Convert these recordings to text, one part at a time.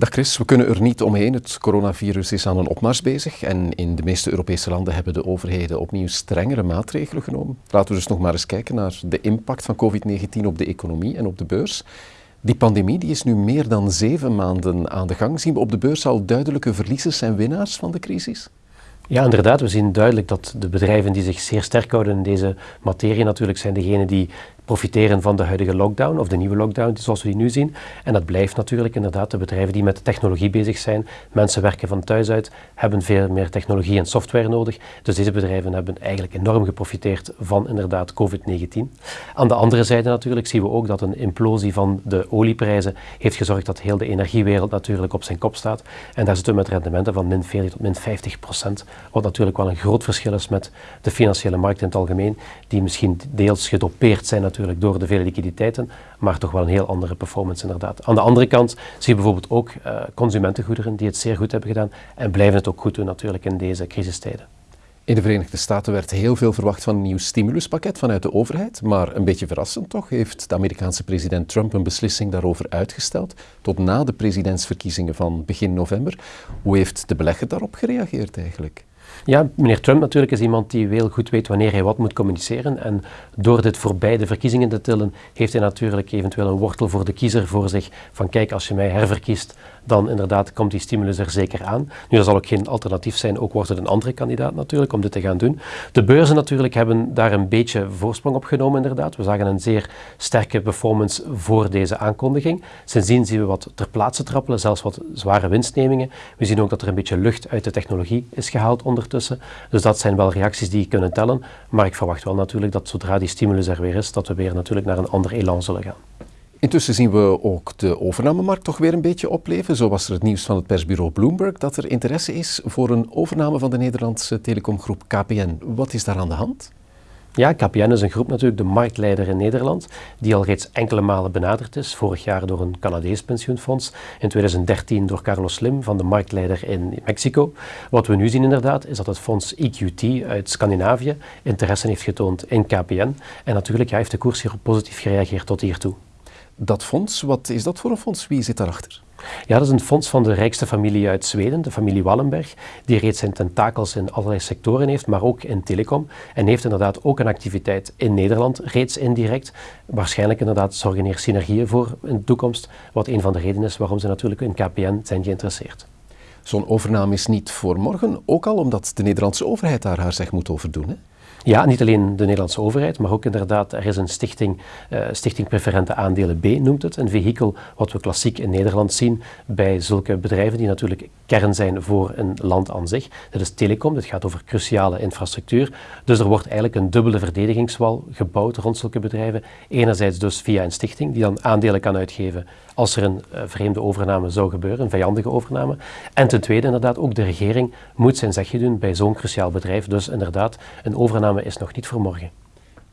Dag Chris, we kunnen er niet omheen. Het coronavirus is aan een opmars bezig en in de meeste Europese landen hebben de overheden opnieuw strengere maatregelen genomen. Laten we dus nog maar eens kijken naar de impact van COVID-19 op de economie en op de beurs. Die pandemie die is nu meer dan zeven maanden aan de gang. Zien we op de beurs al duidelijke verliezers en winnaars van de crisis? Ja, inderdaad. We zien duidelijk dat de bedrijven die zich zeer sterk houden in deze materie natuurlijk zijn degenen die profiteren van de huidige lockdown of de nieuwe lockdown zoals we die nu zien. En dat blijft natuurlijk inderdaad de bedrijven die met technologie bezig zijn. Mensen werken van thuis uit, hebben veel meer technologie en software nodig. Dus deze bedrijven hebben eigenlijk enorm geprofiteerd van inderdaad COVID-19. Aan de andere zijde natuurlijk zien we ook dat een implosie van de olieprijzen heeft gezorgd dat heel de energiewereld natuurlijk op zijn kop staat. En daar zitten we met rendementen van min 40 tot min 50 procent. Wat natuurlijk wel een groot verschil is met de financiële markt in het algemeen, die misschien deels gedopeerd zijn natuurlijk door de vele liquiditeiten, maar toch wel een heel andere performance inderdaad. Aan de andere kant zie je bijvoorbeeld ook uh, consumentengoederen die het zeer goed hebben gedaan en blijven het ook goed doen natuurlijk in deze crisistijden. In de Verenigde Staten werd heel veel verwacht van een nieuw stimuluspakket vanuit de overheid, maar een beetje verrassend toch heeft de Amerikaanse president Trump een beslissing daarover uitgesteld tot na de presidentsverkiezingen van begin november. Hoe heeft de belegger daarop gereageerd eigenlijk? Ja, meneer Trump natuurlijk is iemand die heel goed weet wanneer hij wat moet communiceren. En door dit voorbij de verkiezingen te tillen, heeft hij natuurlijk eventueel een wortel voor de kiezer voor zich. Van kijk, als je mij herverkiest, dan inderdaad komt die stimulus er zeker aan. Nu, dat zal ook geen alternatief zijn, ook wordt het een andere kandidaat natuurlijk om dit te gaan doen. De beurzen natuurlijk hebben daar een beetje voorsprong op genomen inderdaad. We zagen een zeer sterke performance voor deze aankondiging. Sindsdien zien we wat ter plaatse trappelen, zelfs wat zware winstnemingen. We zien ook dat er een beetje lucht uit de technologie is gehaald Dus dat zijn wel reacties die kunnen tellen. Maar ik verwacht wel natuurlijk dat zodra die stimulus er weer is, dat we weer natuurlijk naar een ander elan zullen gaan. Intussen zien we ook de overnamemarkt toch weer een beetje opleven. Zo was er het nieuws van het persbureau Bloomberg dat er interesse is voor een overname van de Nederlandse telecomgroep KPN. Wat is daar aan de hand? Ja, KPN is een groep natuurlijk, de marktleider in Nederland, die al reeds enkele malen benaderd is. Vorig jaar door een Canadees pensioenfonds, in 2013 door Carlos Slim van de marktleider in Mexico. Wat we nu zien inderdaad, is dat het fonds EQT uit Scandinavië interesse heeft getoond in KPN. En natuurlijk heeft de koers hier positief gereageerd tot hiertoe dat fonds, wat is dat voor een fonds? Wie zit daarachter? Ja, dat is een fonds van de rijkste familie uit Zweden, de familie Wallenberg, die reeds zijn tentakels in allerlei sectoren heeft, maar ook in telecom. En heeft inderdaad ook een activiteit in Nederland, reeds indirect. Waarschijnlijk inderdaad zorgen hier synergieën voor in de toekomst, wat een van de redenen is waarom ze natuurlijk in KPN zijn geïnteresseerd. Zo'n overname is niet voor morgen, ook al omdat de Nederlandse overheid daar haar zeg moet over doen. Hè? Ja, niet alleen de Nederlandse overheid, maar ook inderdaad, er is een stichting, uh, Stichting Preferente Aandelen B noemt het, een vehikel wat we klassiek in Nederland zien bij zulke bedrijven die natuurlijk kern zijn voor een land aan zich. Dat is telecom, dit gaat over cruciale infrastructuur. Dus er wordt eigenlijk een dubbele verdedigingswal gebouwd rond zulke bedrijven. Enerzijds dus via een stichting die dan aandelen kan uitgeven als er een uh, vreemde overname zou gebeuren, een vijandige overname. En ten tweede inderdaad ook de regering moet zijn zegje doen bij zo'n cruciaal bedrijf. Dus inderdaad, een overname is nog niet voor morgen.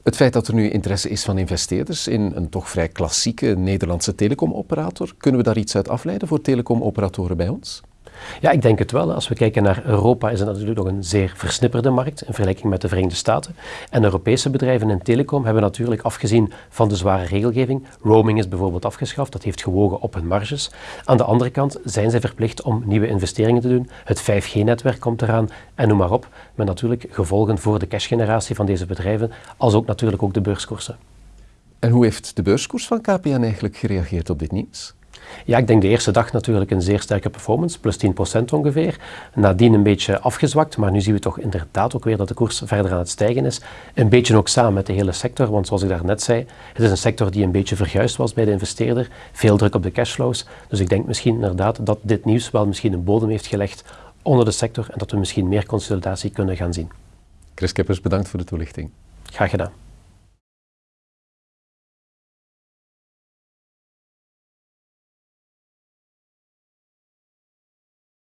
Het feit dat er nu interesse is van investeerders in een toch vrij klassieke Nederlandse telecomoperator, kunnen we daar iets uit afleiden voor telecomoperatoren bij ons? Ja, ik denk het wel. Als we kijken naar Europa is het natuurlijk nog een zeer versnipperde markt in vergelijking met de Verenigde Staten. En Europese bedrijven in telecom hebben natuurlijk afgezien van de zware regelgeving. Roaming is bijvoorbeeld afgeschaft, dat heeft gewogen op hun marges. Aan de andere kant zijn zij verplicht om nieuwe investeringen te doen. Het 5G-netwerk komt eraan en noem maar op. Met natuurlijk gevolgen voor de cashgeneratie van deze bedrijven, als ook natuurlijk ook de beurskoersen. En hoe heeft de beurskoers van KPN eigenlijk gereageerd op dit nieuws? Ja, ik denk de eerste dag natuurlijk een zeer sterke performance, plus 10% ongeveer. Nadien een beetje afgezwakt, maar nu zien we toch inderdaad ook weer dat de koers verder aan het stijgen is. Een beetje ook samen met de hele sector, want zoals ik daarnet zei, het is een sector die een beetje verguisd was bij de investeerder. Veel druk op de cashflows. Dus ik denk misschien inderdaad dat dit nieuws wel misschien een bodem heeft gelegd onder de sector en dat we misschien meer consolidatie kunnen gaan zien. Chris Keppers, bedankt voor de toelichting. Graag gedaan.